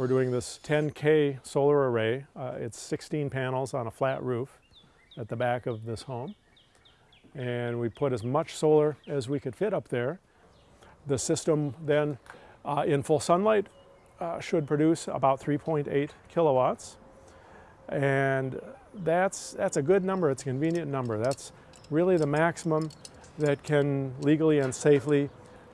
We're doing this 10K solar array. Uh, it's 16 panels on a flat roof at the back of this home. And we put as much solar as we could fit up there. The system then uh, in full sunlight uh, should produce about 3.8 kilowatts. And that's, that's a good number, it's a convenient number. That's really the maximum that can legally and safely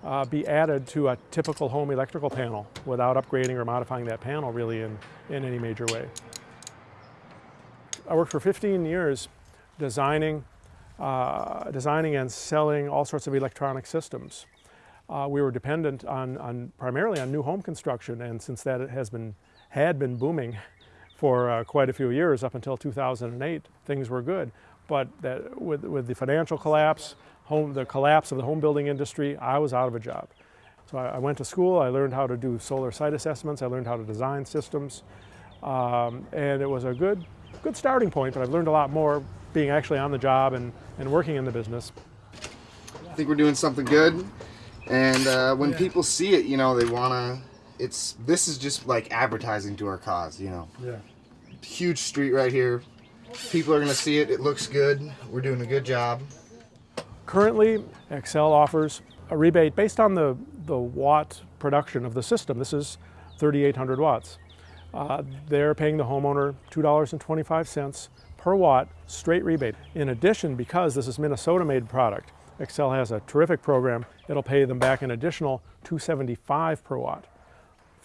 uh, be added to a typical home electrical panel without upgrading or modifying that panel really in, in any major way. I worked for 15 years designing, uh, designing and selling all sorts of electronic systems. Uh, we were dependent on, on, primarily on new home construction and since that has been, had been booming for uh, quite a few years up until 2008, things were good. But that, with, with the financial collapse, home, the collapse of the home building industry, I was out of a job. So I, I went to school, I learned how to do solar site assessments, I learned how to design systems, um, and it was a good, good starting point, but I've learned a lot more being actually on the job and, and working in the business. I think we're doing something good, and uh, when yeah. people see it, you know, they want to, it's, this is just like advertising to our cause, you know. Yeah. Huge street right here. People are going to see it, it looks good, we're doing a good job. Currently, Xcel offers a rebate based on the, the watt production of the system. This is 3,800 watts. Uh, they're paying the homeowner $2.25 per watt straight rebate. In addition, because this is Minnesota-made product, Xcel has a terrific program. It'll pay them back an additional 275 per watt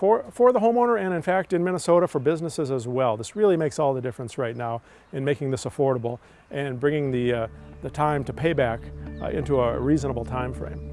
for, for the homeowner and in fact in Minnesota for businesses as well. This really makes all the difference right now in making this affordable and bringing the, uh, the time to payback uh, into a reasonable time frame.